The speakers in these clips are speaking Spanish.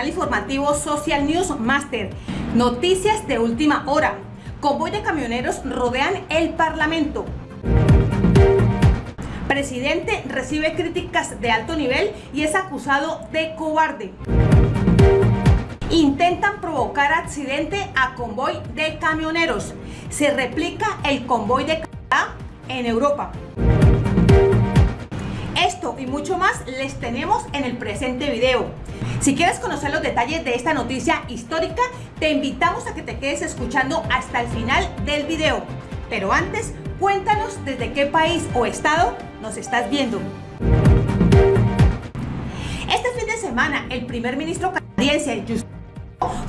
canal informativo Social News Master. Noticias de última hora. Convoy de camioneros rodean el Parlamento. Presidente recibe críticas de alto nivel y es acusado de cobarde. Intentan provocar accidente a convoy de camioneros. Se replica el convoy de en Europa. Y mucho más les tenemos en el presente video. Si quieres conocer los detalles de esta noticia histórica, te invitamos a que te quedes escuchando hasta el final del video. Pero antes, cuéntanos desde qué país o estado nos estás viendo. Este fin de semana, el primer ministro canadiense,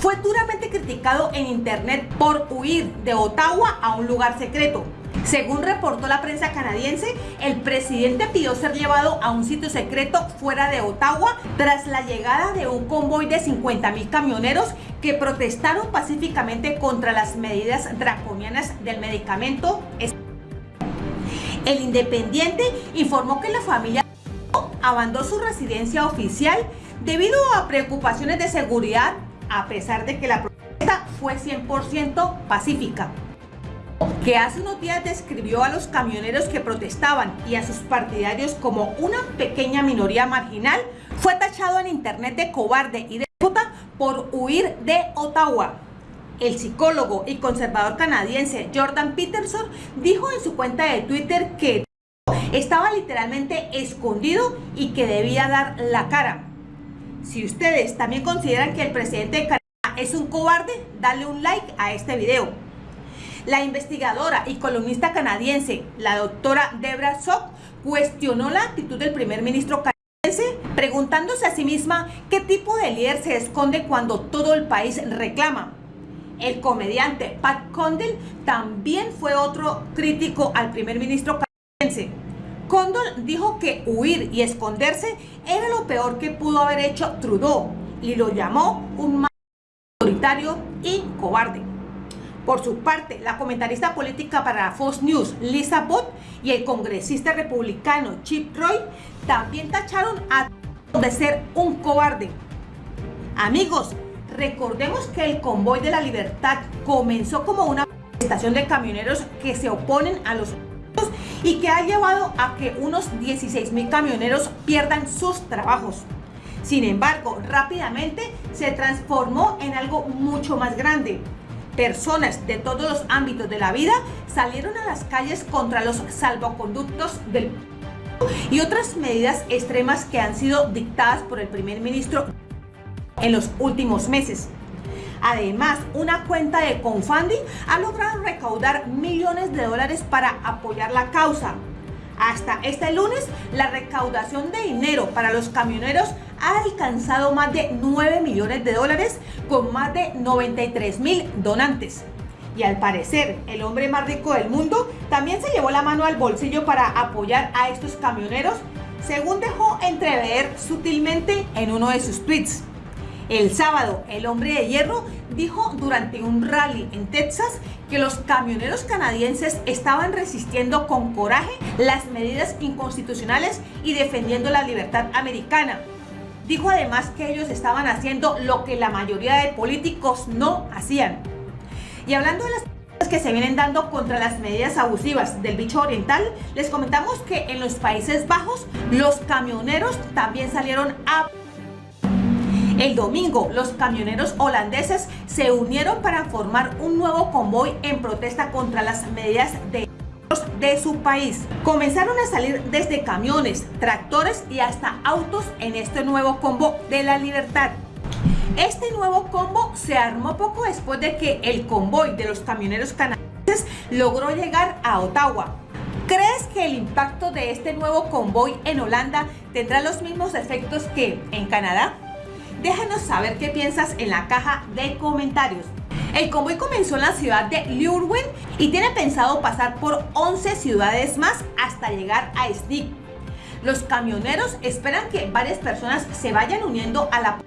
fue duramente criticado en internet por huir de Ottawa a un lugar secreto. Según reportó la prensa canadiense, el presidente pidió ser llevado a un sitio secreto fuera de Ottawa tras la llegada de un convoy de 50 mil camioneros que protestaron pacíficamente contra las medidas draconianas del medicamento. El Independiente informó que la familia abandonó su residencia oficial debido a preocupaciones de seguridad a pesar de que la protesta fue 100% pacífica que hace unos días describió a los camioneros que protestaban y a sus partidarios como una pequeña minoría marginal, fue tachado en internet de cobarde y de puta por huir de Ottawa. El psicólogo y conservador canadiense Jordan Peterson dijo en su cuenta de Twitter que estaba literalmente escondido y que debía dar la cara. Si ustedes también consideran que el presidente de Canadá es un cobarde, dale un like a este video. La investigadora y columnista canadiense, la doctora Debra Sock, cuestionó la actitud del primer ministro canadiense, preguntándose a sí misma qué tipo de líder se esconde cuando todo el país reclama. El comediante Pat Condell también fue otro crítico al primer ministro canadiense. Condell dijo que huir y esconderse era lo peor que pudo haber hecho Trudeau y lo llamó un autoritario y cobarde. Por su parte, la comentarista política para Fox News, Lisa Bott, y el congresista republicano Chip Roy también tacharon a de ser un cobarde. Amigos, recordemos que el Convoy de la Libertad comenzó como una manifestación de camioneros que se oponen a los y que ha llevado a que unos 16 mil camioneros pierdan sus trabajos. Sin embargo, rápidamente se transformó en algo mucho más grande, personas de todos los ámbitos de la vida salieron a las calles contra los salvoconductos del y otras medidas extremas que han sido dictadas por el primer ministro en los últimos meses. Además, una cuenta de Confunding ha logrado recaudar millones de dólares para apoyar la causa. Hasta este lunes, la recaudación de dinero para los camioneros ha alcanzado más de 9 millones de dólares con más de 93 mil donantes. Y al parecer, el hombre más rico del mundo también se llevó la mano al bolsillo para apoyar a estos camioneros, según dejó entrever sutilmente en uno de sus tweets. El sábado, el hombre de hierro dijo durante un rally en Texas que los camioneros canadienses estaban resistiendo con coraje las medidas inconstitucionales y defendiendo la libertad americana. Dijo además que ellos estaban haciendo lo que la mayoría de políticos no hacían. Y hablando de las que se vienen dando contra las medidas abusivas del bicho oriental, les comentamos que en los Países Bajos los camioneros también salieron a el domingo, los camioneros holandeses se unieron para formar un nuevo convoy en protesta contra las medidas de su país. Comenzaron a salir desde camiones, tractores y hasta autos en este nuevo combo de la libertad. Este nuevo combo se armó poco después de que el convoy de los camioneros canadienses logró llegar a Ottawa. ¿Crees que el impacto de este nuevo convoy en Holanda tendrá los mismos efectos que en Canadá? Déjanos saber qué piensas en la caja de comentarios. El convoy comenzó en la ciudad de Lurwen y tiene pensado pasar por 11 ciudades más hasta llegar a Stick. Los camioneros esperan que varias personas se vayan uniendo a la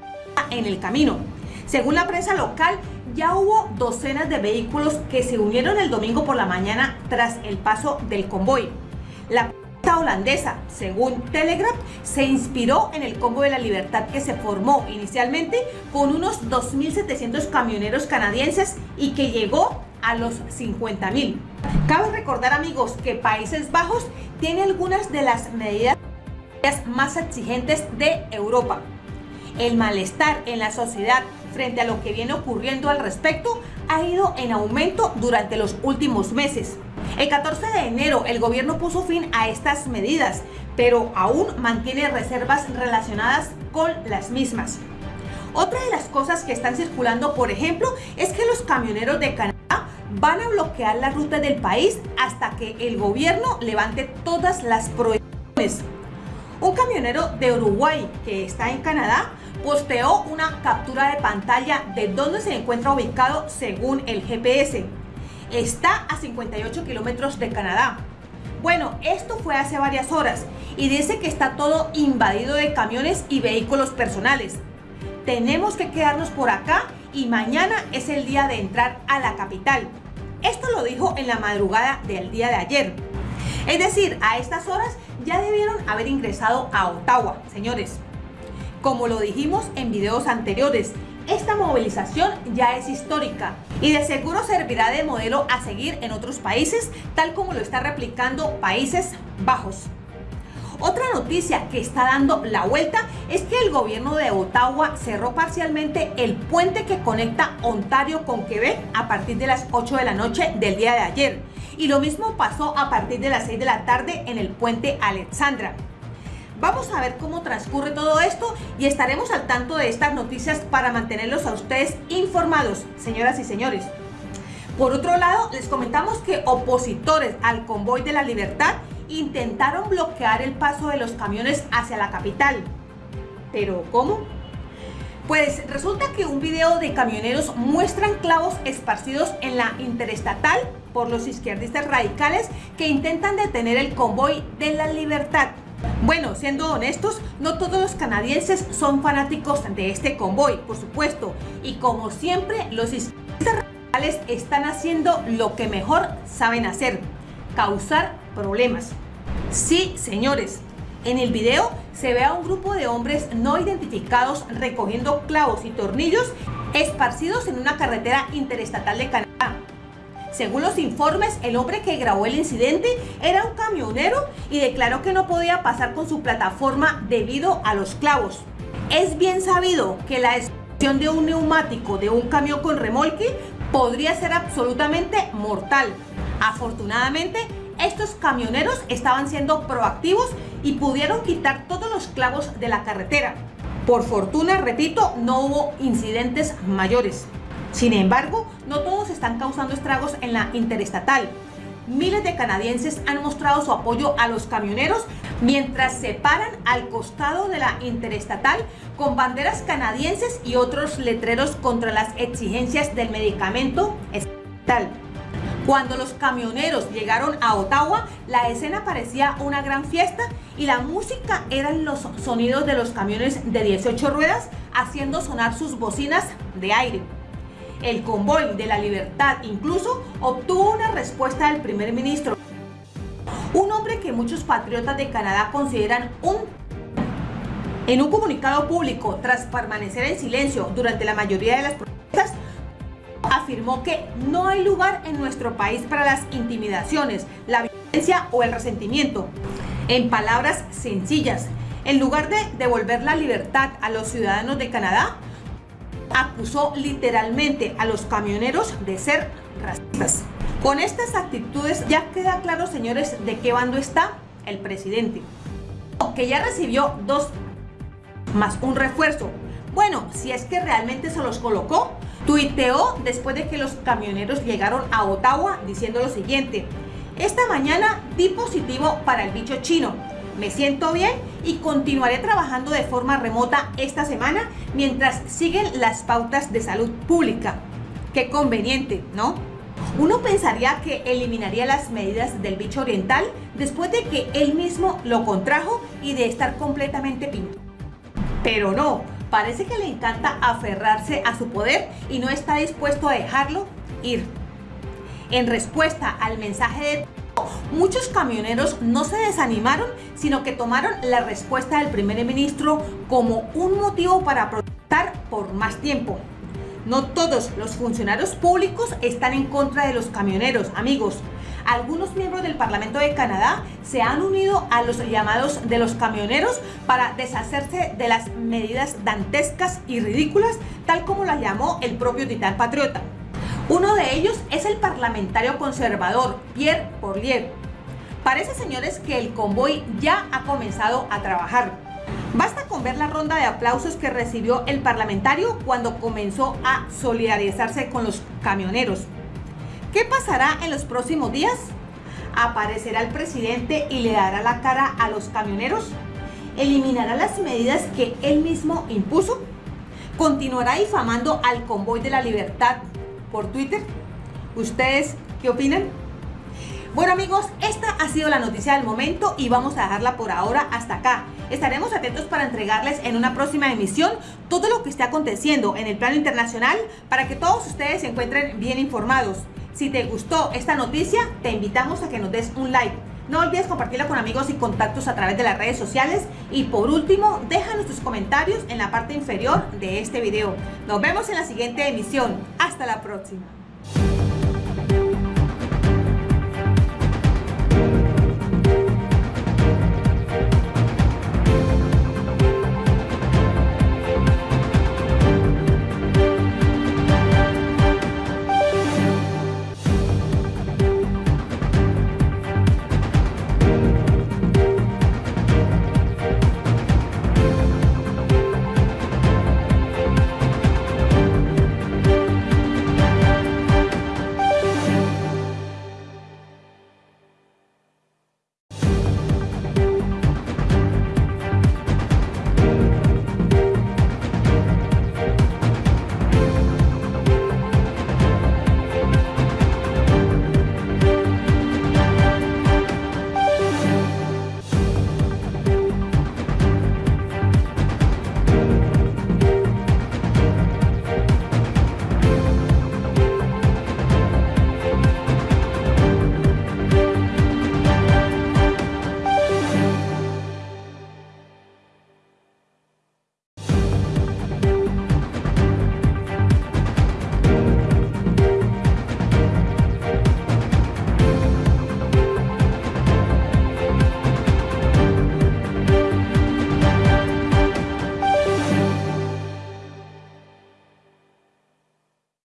en el camino. Según la prensa local, ya hubo docenas de vehículos que se unieron el domingo por la mañana tras el paso del convoy. Holandesa, según Telegraph, se inspiró en el Combo de la Libertad que se formó inicialmente con unos 2.700 camioneros canadienses y que llegó a los 50.000. Cabe recordar amigos que Países Bajos tiene algunas de las medidas más exigentes de Europa. El malestar en la sociedad frente a lo que viene ocurriendo al respecto ha ido en aumento durante los últimos meses. El 14 de enero el gobierno puso fin a estas medidas, pero aún mantiene reservas relacionadas con las mismas. Otra de las cosas que están circulando, por ejemplo, es que los camioneros de Canadá van a bloquear la ruta del país hasta que el gobierno levante todas las prohibiciones. Un camionero de Uruguay que está en Canadá posteó una captura de pantalla de dónde se encuentra ubicado según el GPS. Está a 58 kilómetros de Canadá. Bueno, esto fue hace varias horas y dice que está todo invadido de camiones y vehículos personales. Tenemos que quedarnos por acá y mañana es el día de entrar a la capital. Esto lo dijo en la madrugada del día de ayer. Es decir, a estas horas ya debieron haber ingresado a Ottawa, señores. Como lo dijimos en videos anteriores, esta movilización ya es histórica y de seguro servirá de modelo a seguir en otros países, tal como lo está replicando Países Bajos. Otra noticia que está dando la vuelta es que el gobierno de Ottawa cerró parcialmente el puente que conecta Ontario con Quebec a partir de las 8 de la noche del día de ayer. Y lo mismo pasó a partir de las 6 de la tarde en el puente Alexandra. Vamos a ver cómo transcurre todo esto y estaremos al tanto de estas noticias para mantenerlos a ustedes informados, señoras y señores. Por otro lado, les comentamos que opositores al convoy de la libertad intentaron bloquear el paso de los camiones hacia la capital. ¿Pero cómo? Pues resulta que un video de camioneros muestran clavos esparcidos en la interestatal por los izquierdistas radicales que intentan detener el convoy de la libertad. Bueno, siendo honestos, no todos los canadienses son fanáticos de este convoy, por supuesto, y como siempre, los radicales están haciendo lo que mejor saben hacer, causar problemas. Sí, señores, en el video se ve a un grupo de hombres no identificados recogiendo clavos y tornillos esparcidos en una carretera interestatal de Canadá. Según los informes, el hombre que grabó el incidente era un camionero y declaró que no podía pasar con su plataforma debido a los clavos. Es bien sabido que la explosión de un neumático de un camión con remolque podría ser absolutamente mortal. Afortunadamente, estos camioneros estaban siendo proactivos y pudieron quitar todos los clavos de la carretera. Por fortuna, repito, no hubo incidentes mayores. Sin embargo, no todos están causando estragos en la interestatal. Miles de canadienses han mostrado su apoyo a los camioneros mientras se paran al costado de la interestatal con banderas canadienses y otros letreros contra las exigencias del medicamento estatal. Cuando los camioneros llegaron a Ottawa, la escena parecía una gran fiesta y la música eran los sonidos de los camiones de 18 ruedas haciendo sonar sus bocinas de aire. El convoy de la libertad incluso obtuvo una respuesta del primer ministro, un hombre que muchos patriotas de Canadá consideran un en un comunicado público, tras permanecer en silencio durante la mayoría de las protestas, afirmó que no hay lugar en nuestro país para las intimidaciones, la violencia o el resentimiento. En palabras sencillas, en lugar de devolver la libertad a los ciudadanos de Canadá, acusó literalmente a los camioneros de ser racistas. Con estas actitudes ya queda claro, señores, de qué bando está el presidente. Que ya recibió dos más un refuerzo. Bueno, si es que realmente se los colocó, Tuiteó después de que los camioneros llegaron a Ottawa diciendo lo siguiente. Esta mañana di positivo para el bicho chino. Me siento bien y continuaré trabajando de forma remota esta semana mientras siguen las pautas de salud pública. Qué conveniente, ¿no? Uno pensaría que eliminaría las medidas del bicho oriental después de que él mismo lo contrajo y de estar completamente pinto. Pero no, parece que le encanta aferrarse a su poder y no está dispuesto a dejarlo ir. En respuesta al mensaje de muchos camioneros no se desanimaron, sino que tomaron la respuesta del primer ministro como un motivo para protestar por más tiempo. No todos los funcionarios públicos están en contra de los camioneros, amigos. Algunos miembros del Parlamento de Canadá se han unido a los llamados de los camioneros para deshacerse de las medidas dantescas y ridículas, tal como las llamó el propio titán patriota. Uno de ellos es el parlamentario conservador Pierre Porlier. Parece, señores, que el convoy ya ha comenzado a trabajar. Basta con ver la ronda de aplausos que recibió el parlamentario cuando comenzó a solidarizarse con los camioneros. ¿Qué pasará en los próximos días? ¿Aparecerá el presidente y le dará la cara a los camioneros? ¿Eliminará las medidas que él mismo impuso? ¿Continuará difamando al convoy de la libertad por Twitter. ¿Ustedes qué opinan? Bueno amigos, esta ha sido la noticia del momento y vamos a dejarla por ahora hasta acá. Estaremos atentos para entregarles en una próxima emisión todo lo que esté aconteciendo en el plano internacional para que todos ustedes se encuentren bien informados. Si te gustó esta noticia, te invitamos a que nos des un like. No olvides compartirla con amigos y contactos a través de las redes sociales. Y por último, déjanos tus comentarios en la parte inferior de este video. Nos vemos en la siguiente emisión. Hasta la próxima.